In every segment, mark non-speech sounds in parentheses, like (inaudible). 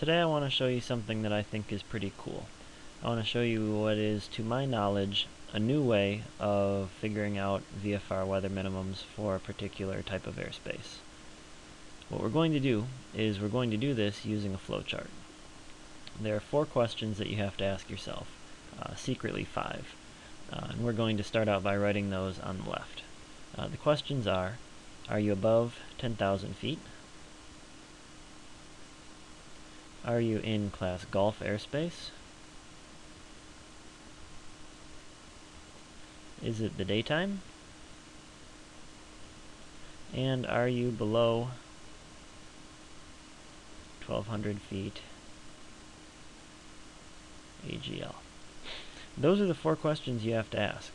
Today I want to show you something that I think is pretty cool. I want to show you what is, to my knowledge, a new way of figuring out VFR weather minimums for a particular type of airspace. What we're going to do is we're going to do this using a flowchart. There are four questions that you have to ask yourself, uh, secretly five, uh, and we're going to start out by writing those on the left. Uh, the questions are, are you above 10,000 feet? Are you in class Golf airspace? Is it the daytime? And are you below 1200 feet AGL? Those are the four questions you have to ask.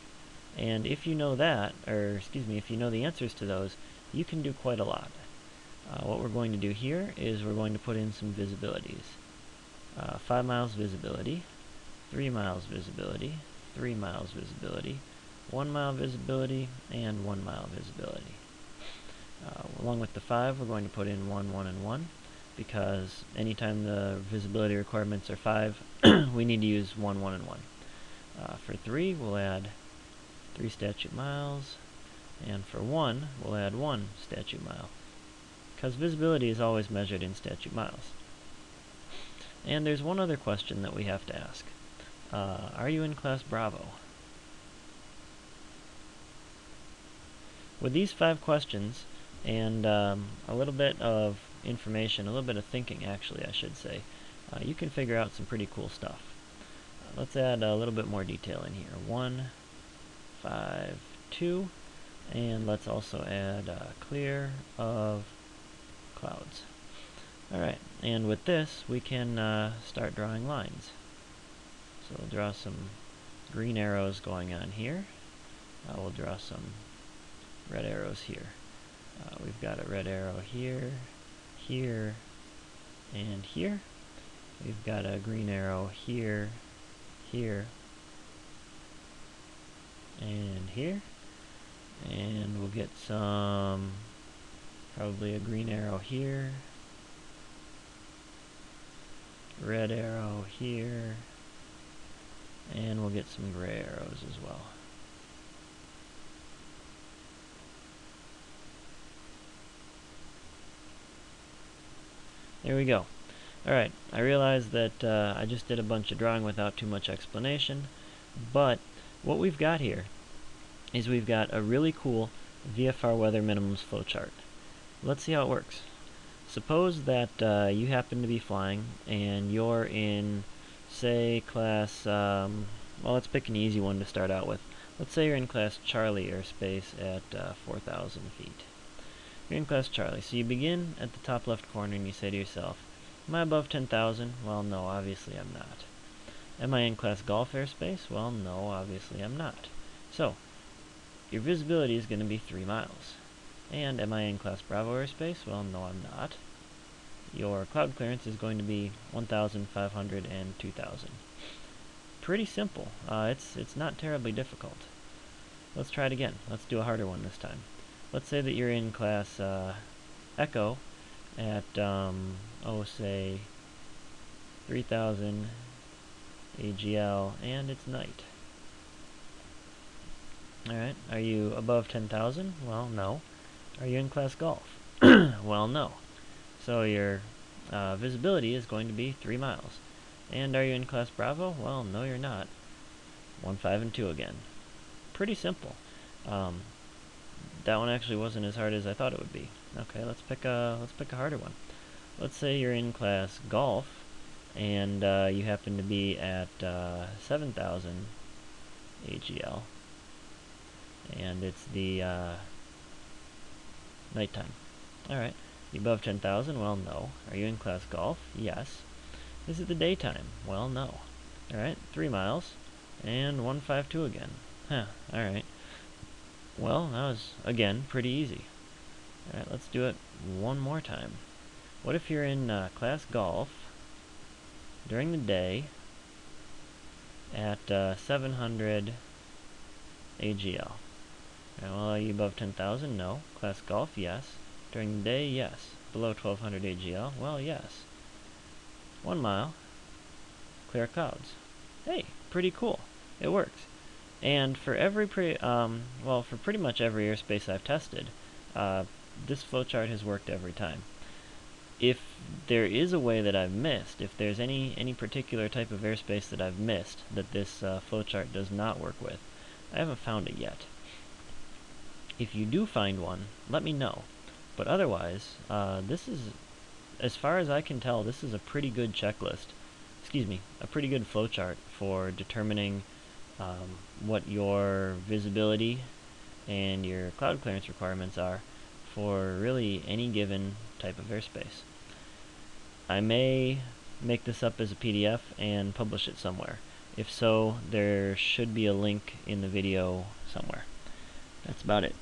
And if you know that, or excuse me, if you know the answers to those, you can do quite a lot. Uh, what we're going to do here is we're going to put in some visibilities. Uh, 5 miles visibility, 3 miles visibility, 3 miles visibility, 1 mile visibility, and 1 mile visibility. Uh, along with the 5, we're going to put in 1, 1, and 1, because anytime the visibility requirements are 5, (coughs) we need to use 1, 1, and 1. Uh, for 3, we'll add 3 statute miles, and for 1, we'll add 1 statute mile because visibility is always measured in statute miles. And there's one other question that we have to ask. Uh, are you in class Bravo? With these five questions, and um, a little bit of information, a little bit of thinking actually I should say, uh, you can figure out some pretty cool stuff. Uh, let's add a little bit more detail in here. 1, 5, 2, and let's also add uh, clear of clouds. Alright, and with this we can uh, start drawing lines. So we'll draw some green arrows going on here. Uh, we'll draw some red arrows here. Uh, we've got a red arrow here, here, and here. We've got a green arrow here, here, and here. And we'll get some Probably a green arrow here. Red arrow here. And we'll get some gray arrows as well. There we go. Alright, I realize that uh, I just did a bunch of drawing without too much explanation, but what we've got here is we've got a really cool VFR weather minimums flowchart. Let's see how it works. Suppose that uh, you happen to be flying and you're in, say, class, um, well, let's pick an easy one to start out with. Let's say you're in class Charlie airspace at uh, 4,000 feet. You're in class Charlie, so you begin at the top left corner and you say to yourself, Am I above 10,000? Well, no, obviously I'm not. Am I in class Golf airspace? Well, no, obviously I'm not. So, your visibility is going to be 3 miles. And am I in class Bravo airspace? Well, no, I'm not. Your cloud clearance is going to be 1,500 and 2,000. Pretty simple. Uh, it's, it's not terribly difficult. Let's try it again. Let's do a harder one this time. Let's say that you're in class uh, Echo at, um, oh, say, 3,000 AGL, and it's night. Alright, are you above 10,000? Well, no. Are you in class golf? (clears throat) well, no. So your uh, visibility is going to be 3 miles. And are you in class Bravo? Well, no you're not. 1, 5, and 2 again. Pretty simple. Um, that one actually wasn't as hard as I thought it would be. Okay, let's pick a let's pick a harder one. Let's say you're in class golf, and uh, you happen to be at uh, 7,000 AGL, and it's the uh, Nighttime. Alright. You above 10,000? Well, no. Are you in class golf? Yes. Is it the daytime? Well, no. Alright, 3 miles. And 152 again. Huh, alright. Well, that was, again, pretty easy. Alright, let's do it one more time. What if you're in uh, class golf during the day at uh, 700 AGL? Well, are you above 10,000? No. Class golf? Yes. During the day? Yes. Below 1200 AGL? Well, yes. one mile, clear clouds. Hey, pretty cool. It works. And for every pre um, well, for pretty much every airspace I've tested, uh, this flowchart has worked every time. If there is a way that I've missed, if there's any any particular type of airspace that I've missed that this uh, flowchart does not work with, I haven't found it yet. If you do find one, let me know. But otherwise, uh, this is, as far as I can tell, this is a pretty good checklist. Excuse me, a pretty good flowchart for determining um, what your visibility and your cloud clearance requirements are for really any given type of airspace. I may make this up as a PDF and publish it somewhere. If so, there should be a link in the video somewhere. That's about it.